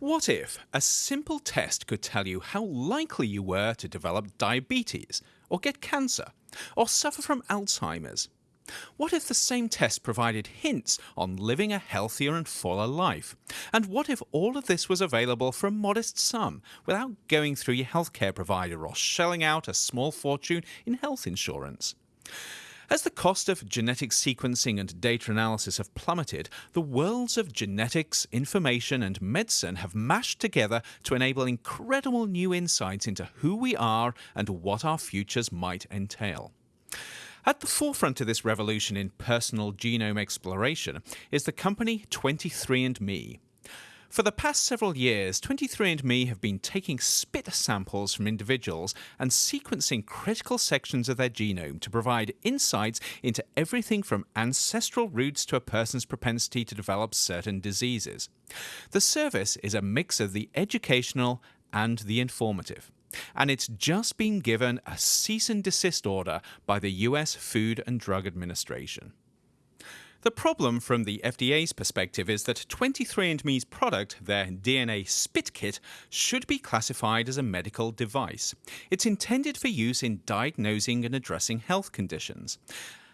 What if a simple test could tell you how likely you were to develop diabetes, or get cancer, or suffer from Alzheimer's? What if the same test provided hints on living a healthier and fuller life? And what if all of this was available for a modest sum without going through your healthcare provider or shelling out a small fortune in health insurance? As the cost of genetic sequencing and data analysis have plummeted, the worlds of genetics, information, and medicine have mashed together to enable incredible new insights into who we are and what our futures might entail. At the forefront of this revolution in personal genome exploration is the company 23andMe. For the past several years, 23andMe have been taking spit samples from individuals and sequencing critical sections of their genome to provide insights into everything from ancestral roots to a person's propensity to develop certain diseases. The service is a mix of the educational and the informative and it's just been given a cease and desist order by the US Food and Drug Administration. The problem from the FDA's perspective is that 23andMe's product, their DNA Spit Kit, should be classified as a medical device. It's intended for use in diagnosing and addressing health conditions.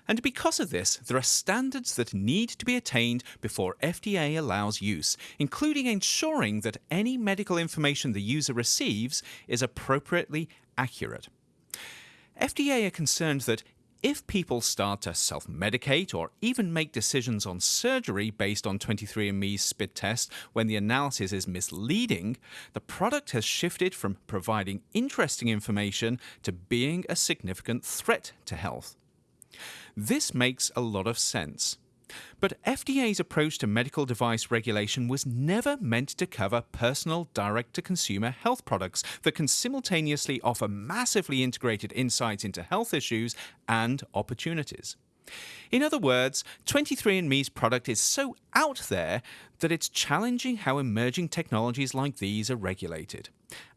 And because of this, there are standards that need to be attained before FDA allows use, including ensuring that any medical information the user receives is appropriately accurate. FDA are concerned that if people start to self medicate or even make decisions on surgery based on 23andMe's spit test when the analysis is misleading, the product has shifted from providing interesting information to being a significant threat to health. This makes a lot of sense. But FDA's approach to medical device regulation was never meant to cover personal direct to consumer health products that can simultaneously offer massively integrated insights into health issues and opportunities. In other words, 23andMe's product is so out there that it's challenging how emerging technologies like these are regulated.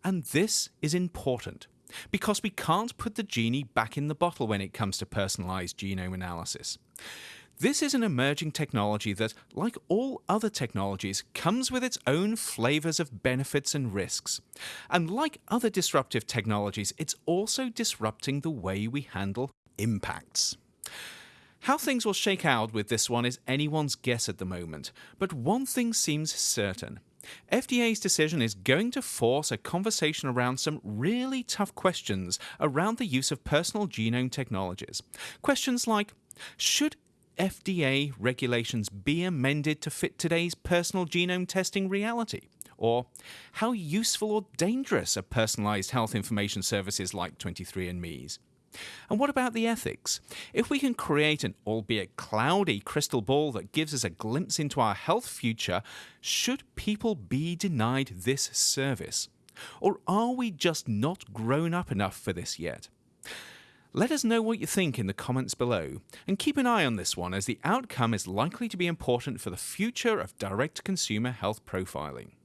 And this is important because we can't put the genie back in the bottle when it comes to personalized genome analysis. This is an emerging technology that, like all other technologies, comes with its own flavors of benefits and risks. And like other disruptive technologies, it's also disrupting the way we handle impacts. How things will shake out with this one is anyone's guess at the moment, but one thing seems certain. FDA's decision is going to force a conversation around some really tough questions around the use of personal genome technologies. Questions like Should FDA regulations be amended to fit today's personal genome testing reality? Or how useful or dangerous are personalized health information services like 23andMe's? And what about the ethics? If we can create an albeit cloudy crystal ball that gives us a glimpse into our health future, should people be denied this service? Or are we just not grown up enough for this yet? Let us know what you think in the comments below, and keep an eye on this one as the outcome is likely to be important for the future of direct consumer health profiling.